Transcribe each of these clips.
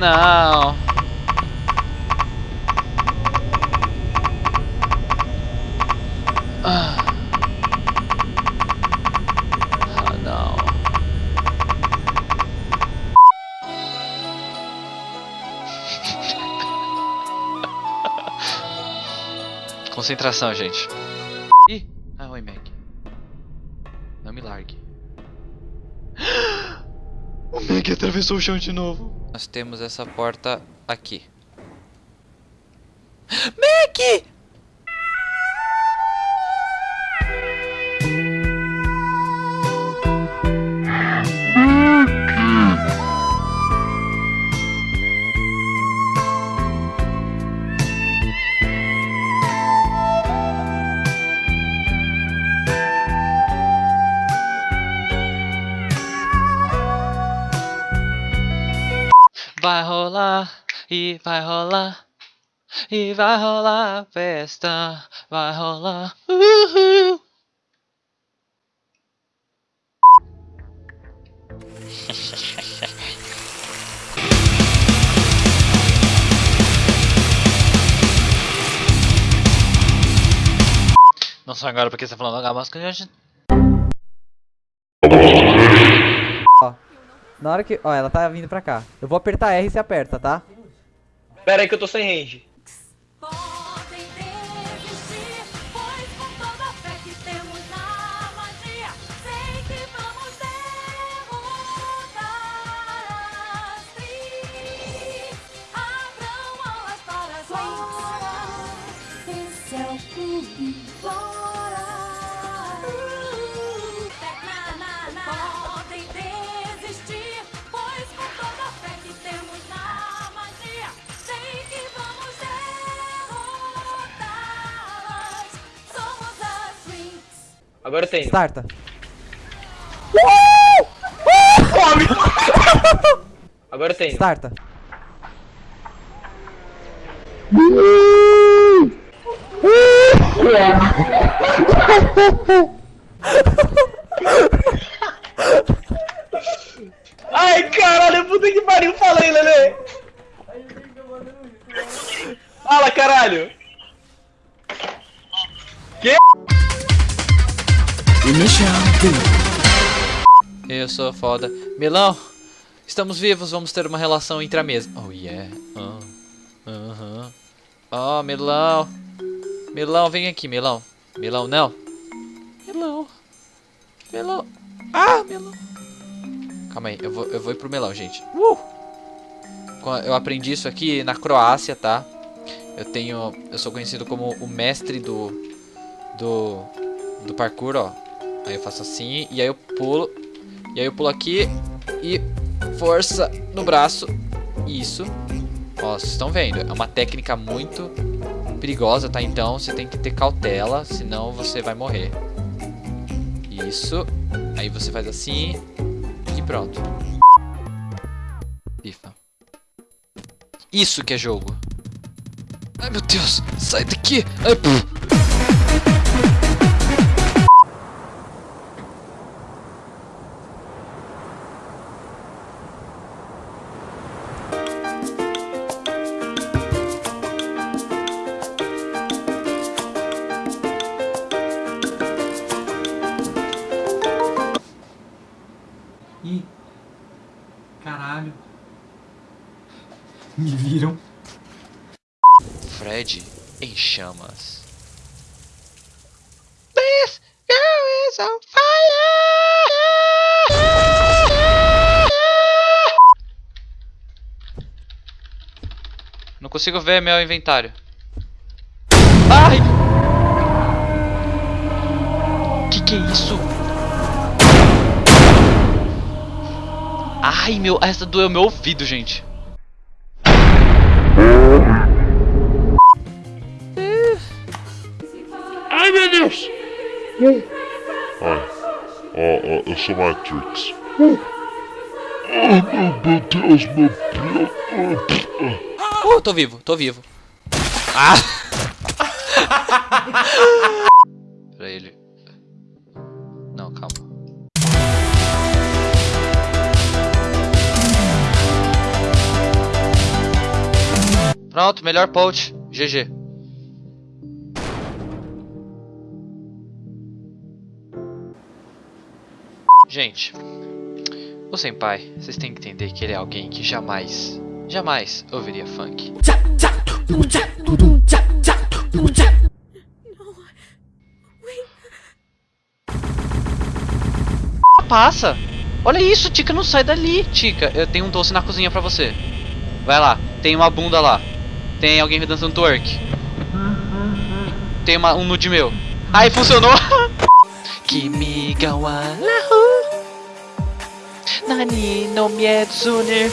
Não. Ah. Ah, não. Concentração, gente. Meg atravessou o chão de novo. Nós temos essa porta aqui. Meg! Rolar e vai rolar e vai rolar festa, vai rolar. Não só agora porque você tá falando a música, gente. Na hora que. Ó, ela tá vindo pra cá. Eu vou apertar R e você aperta, tá? Pera aí que eu tô sem range. Agora tenho. Starta. Agora tenho. Starta. Ai, caralho, puta que pariu. Fala aí, Lele. Fala, caralho. Eu sou foda. Milão, estamos vivos, vamos ter uma relação entre a mesa. Oh yeah. Ah, Aham. Oh, Milão. Milão, vem aqui, Milão. Milão, não. Milão. Milão. Ah, Milão. Calma aí, eu vou, eu vou ir pro Milão, gente. Uh! Eu aprendi isso aqui na Croácia, tá? Eu tenho. Eu sou conhecido como o mestre do. Do. Do parkour, ó. Aí eu faço assim, e aí eu pulo. E aí eu pulo aqui e força no braço. Isso. Ó, vocês estão vendo? É uma técnica muito perigosa, tá? Então você tem que ter cautela, senão você vai morrer. Isso. Aí você faz assim e pronto. FIFA. Isso que é jogo. Ai meu Deus, sai daqui. Ai, puf. Não consigo ver meu inventário. Ai! Que que é isso? Ai, meu, essa doeu meu ouvido, gente. Ai, meu Deus! Ó, ó, eu sou Matrix. Oh, meu Deus, meu Deus. Oh, tô vivo, tô vivo. Ah! pra ele. Não, calma. Pronto, melhor post. GG. Gente, o Senpai, vocês têm que entender que ele é alguém que jamais, jamais ouviria funk. Passa! Olha isso, Tica, não sai dali, Tica. Eu tenho um doce na cozinha pra você. Vai lá, tem uma bunda lá. Tem alguém dançando twerk. Tem uma, um nude meu. Aí funcionou! Kimi ga Nani no mietsune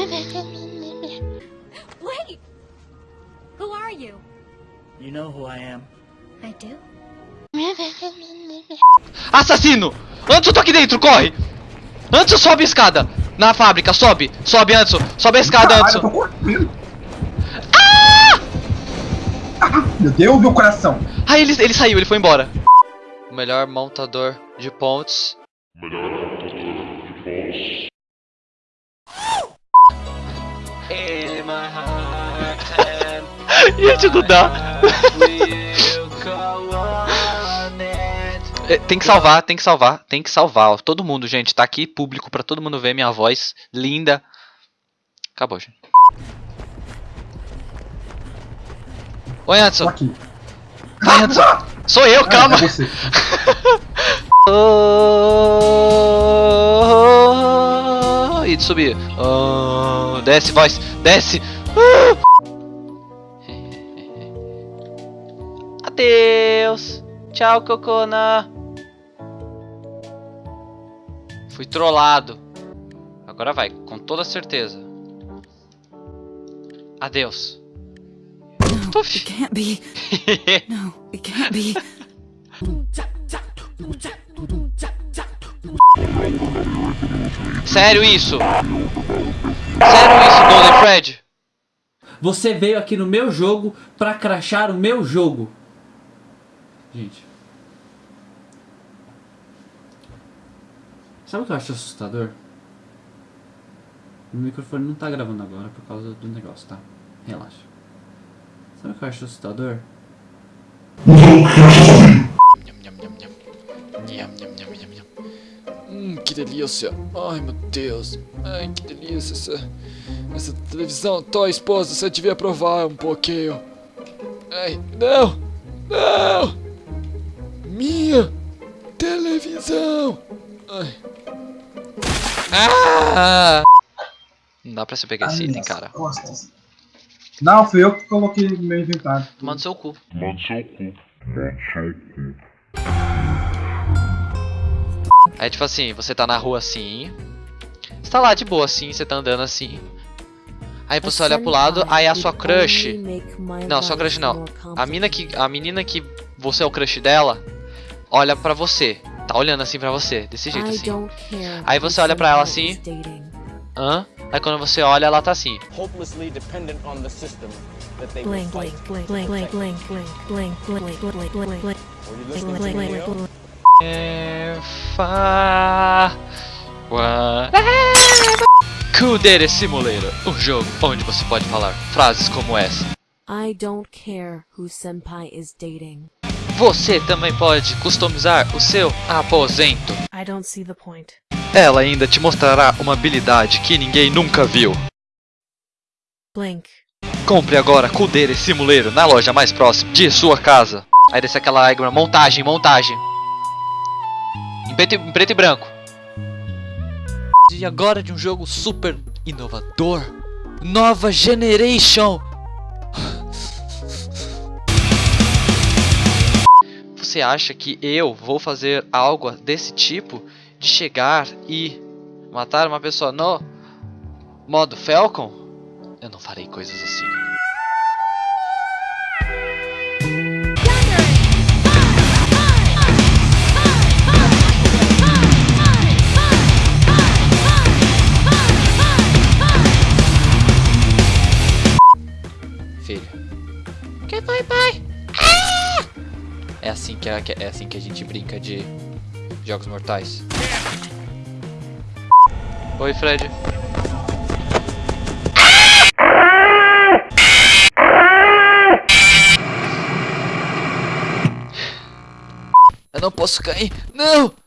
Wait! Who are you? You know who I am. I do? Assassino! Antes tô aqui dentro, corre! Antes sobe a escada! Na fábrica, sobe! Sobe, Antes! Sobe a escada, tô correndo. Ah, meu Deus, meu coração. Ah, ele, ele saiu, ele foi embora. O melhor montador de pontes. Melhor montador de pontos. Ia te ajudar. É, Tem que salvar, tem que salvar, tem que salvar. ó. Todo mundo, gente, tá aqui público pra todo mundo ver minha voz linda. Acabou, gente. Oi, Anderson. aqui. Vai, Anderson. Sou eu, calma. É, é você. E de subir. Oh, desce, voz. Desce. Ah. Adeus. Tchau, Cocona. Fui trollado. Agora vai, com toda certeza. Adeus. Tuf. Can't be. No, it can't be. Sério isso? Sério isso, Golden Fred? Você veio aqui no meu jogo pra crachar o meu jogo. Gente. Sabe o que eu acho assustador? O microfone não tá gravando agora por causa do negócio, tá? Relaxa. Sabe o que eu acho assustador? Hum, que delícia. Ai, meu Deus. Ai, que delícia essa, essa televisão. Tó, esposa, você devia provar um pouquinho. Ai, não. Não. Minha televisão. Ai. Ah! Não dá pra você pegar esse item, cara. costas. Não, fui eu que coloquei no meu inventário. Tomando seu cu. Manda seu cu. Manda seu cu. Aí, tipo assim, você tá na rua assim. Você tá lá de boa assim, você tá andando assim. Aí você olha pro lado, aí a sua crush. Não, sua crush não. A mina que. A menina que você é o crush dela, olha pra você. Tá olhando assim pra você, desse jeito assim. Aí você olha pra ela assim. Hã? Aí quando você olha, ela tá assim. Hopelessly dependent on the system that they Blink, blink, blink, blink, blink, blink, blink, blink, blink, blink, blink? É. Kudere Simulator, um jogo onde você pode falar frases como essa. I don't care who Senpai is dating. Você também pode customizar o seu aposento. Ela ainda te mostrará uma habilidade que ninguém nunca viu. Compre agora Kudere Simulator na loja mais próxima de sua casa. Aí desce aquela lágrima, montagem, montagem. Em preto, em preto e branco. E agora de um jogo super inovador. Nova Generation. Você acha que eu vou fazer algo desse tipo? De chegar e matar uma pessoa no modo Falcon? Eu não farei coisas assim. Filho. Que foi, pai? É assim que é, é assim que a gente brinca de Jogos Mortais. Oi, Fred. Eu não posso cair. Não!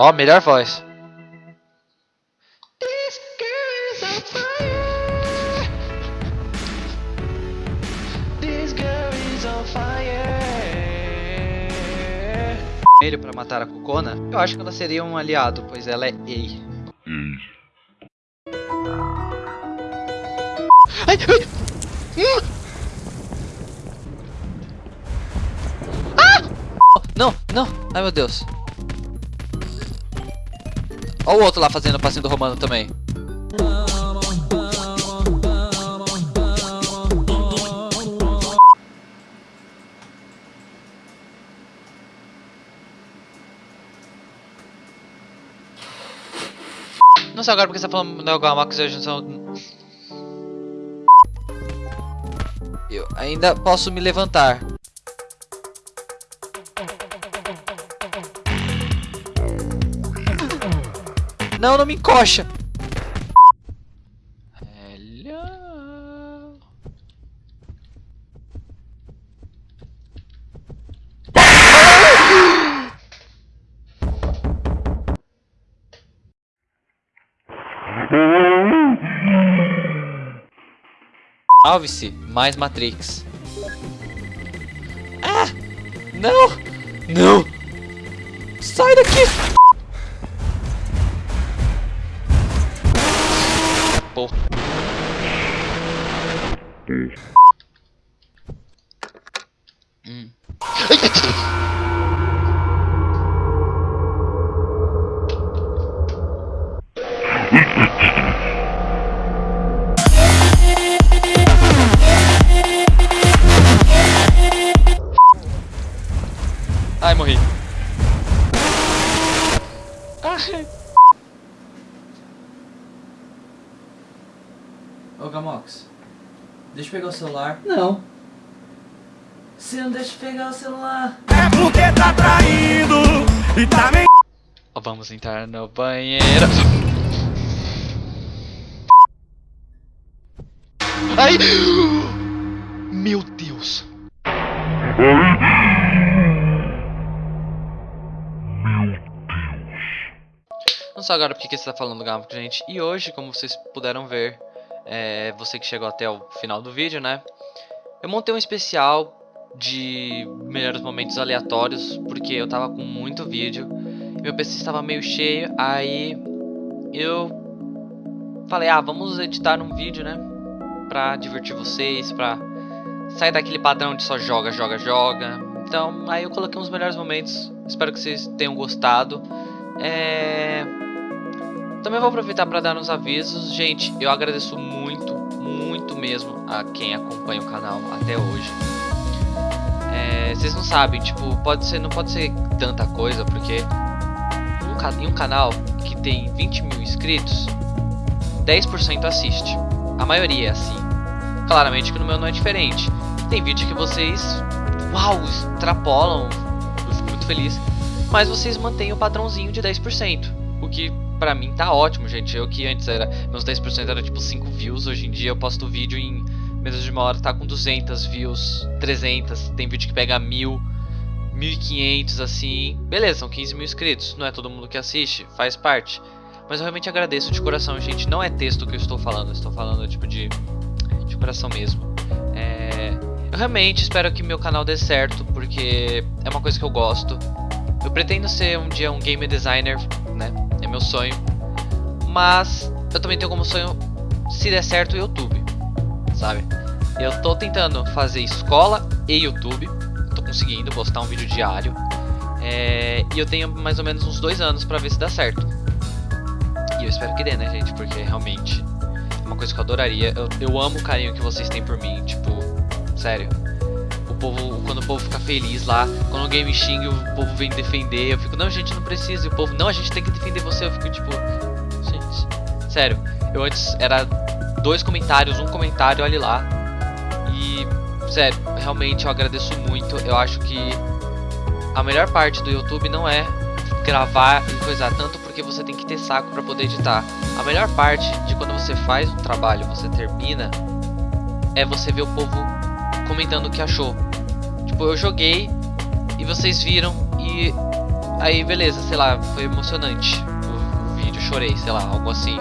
Ó, melhor voz. Ele para matar a Kokona, eu acho que ela seria um aliado, pois ela é Ei. Hum. Ah! Não, não. Ai meu Deus. Olha o outro lá fazendo o passinho do Romano também. Não sei agora porque você tá falando do Gamax hoje são... Eu ainda posso me levantar. Não, não me encoxa. Salve-se, mais Matrix. Ah! Não! Não! Sai daqui! Hum. Ai, morri. Ai. Deixa eu pegar o celular. Não. Você não deixa eu pegar o celular. É porque tá traindo e tá me Ó, Vamos entrar no banheiro. Ai! Meu Deus! Não sei agora porque que você tá falando Gamo, gente. E hoje, como vocês puderam ver, é, você que chegou até o final do vídeo, né? Eu montei um especial de melhores momentos aleatórios, porque eu tava com muito vídeo. Meu PC estava meio cheio, aí eu falei, ah, vamos editar um vídeo, né? Pra divertir vocês, pra sair daquele padrão de só joga, joga, joga. Então, aí eu coloquei uns melhores momentos. Espero que vocês tenham gostado. É... Também vou aproveitar para dar uns avisos. Gente, eu agradeço muito, muito mesmo a quem acompanha o canal até hoje. É, vocês não sabem, tipo, pode ser, não pode ser tanta coisa, porque um, em um canal que tem 20 mil inscritos, 10% assiste. A maioria é assim. Claramente que no meu não é diferente. Tem vídeo que vocês, uau, extrapolam. Eu fico muito feliz. Mas vocês mantêm o padrãozinho de 10%. O que pra mim tá ótimo, gente. Eu que antes era. Meus 10% era tipo 5 views. Hoje em dia eu posto vídeo em menos de uma hora, tá com 200 views, 300. Tem vídeo que pega 1000, 1500 assim. Beleza, são 15 mil inscritos. Não é todo mundo que assiste, faz parte. Mas eu realmente agradeço de coração, gente. Não é texto que eu estou falando, eu estou falando tipo de, de coração mesmo. É, eu realmente espero que meu canal dê certo, porque é uma coisa que eu gosto. Eu pretendo ser um dia um game designer, né? É meu sonho. Mas eu também tenho como sonho, se der certo, o YouTube, sabe? Eu tô tentando fazer escola e YouTube. Tô conseguindo postar um vídeo diário. É, e eu tenho mais ou menos uns dois anos pra ver se dá certo. E eu espero que dê, né, gente? Porque realmente é uma coisa que eu adoraria. Eu, eu amo o carinho que vocês têm por mim, tipo, sério. O povo, quando o povo fica feliz lá, quando alguém me xinga, o povo vem defender. Eu fico, não, gente, não precisa. E o povo, não, a gente tem que defender você. Eu fico, tipo, gente, sério. Eu antes era dois comentários, um comentário, olhe lá. E, sério, realmente eu agradeço muito. Eu acho que a melhor parte do YouTube não é gravar e coisar tanto porque você tem que ter saco para poder editar. A melhor parte de quando você faz um trabalho, você termina, é você ver o povo comentando o que achou. Tipo, eu joguei e vocês viram e aí beleza, sei lá, foi emocionante o, o vídeo, chorei, sei lá, algo assim.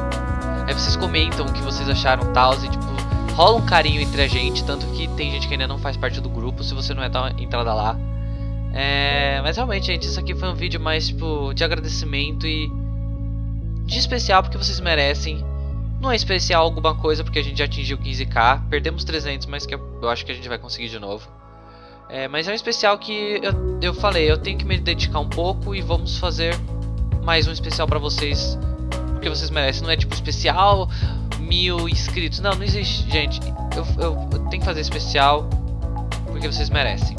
Aí vocês comentam o que vocês acharam tal e tipo, rola um carinho entre a gente, tanto que tem gente que ainda não faz parte do grupo, se você não é, dá uma entrada lá. É, mas realmente, gente, isso aqui foi um vídeo mais tipo de agradecimento e de especial porque vocês merecem. Não é especial alguma coisa porque a gente já atingiu 15k, perdemos 300, mas que eu, acho que a gente vai conseguir de novo. É, mas é um especial que eu, eu falei, eu tenho que me dedicar um pouco e vamos fazer mais um especial pra vocês, porque vocês merecem. Não é tipo especial mil inscritos, não, não existe, gente. Eu, eu, eu tenho que fazer especial porque vocês merecem.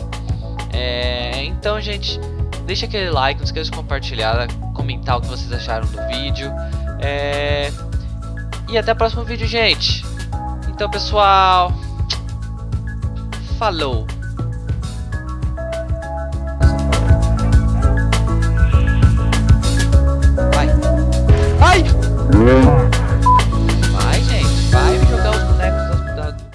É, então, gente, deixa aquele like, não esqueça de compartilhar, comentar o que vocês acharam do vídeo. É, e até o próximo vídeo, gente. Então, pessoal, falou. Ai!